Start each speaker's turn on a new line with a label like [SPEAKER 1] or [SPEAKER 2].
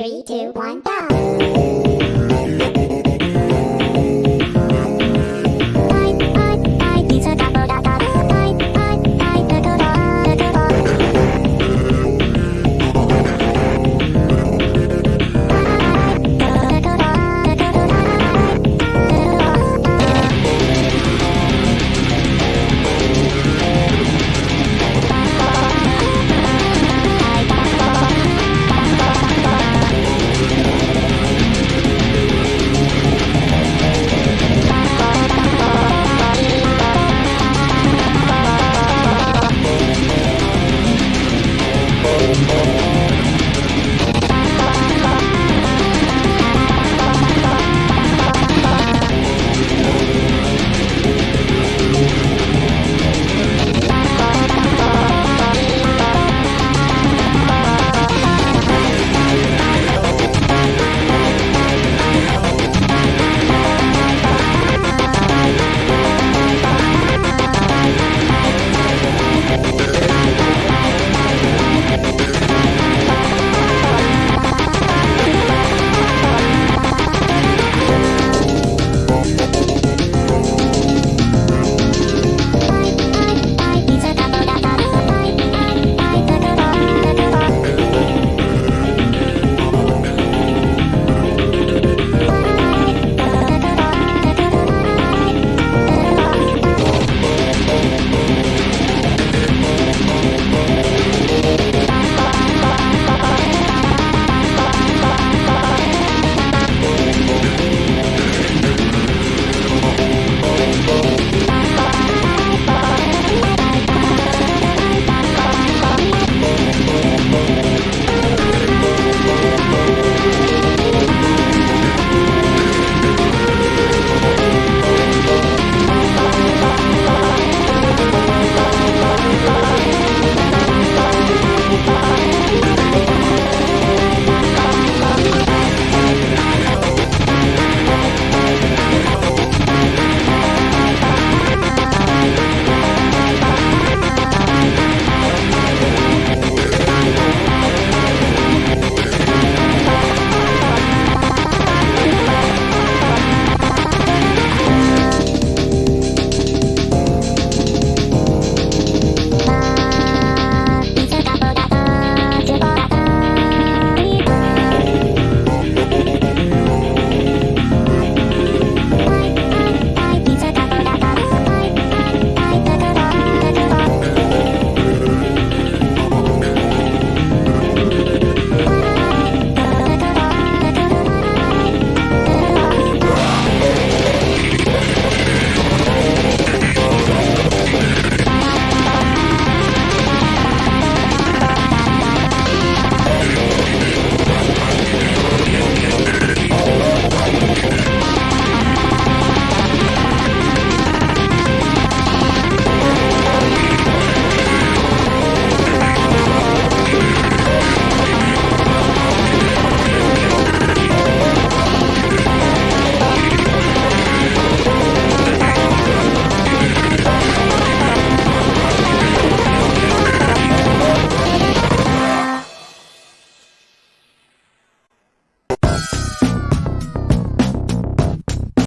[SPEAKER 1] Three, two, one, go!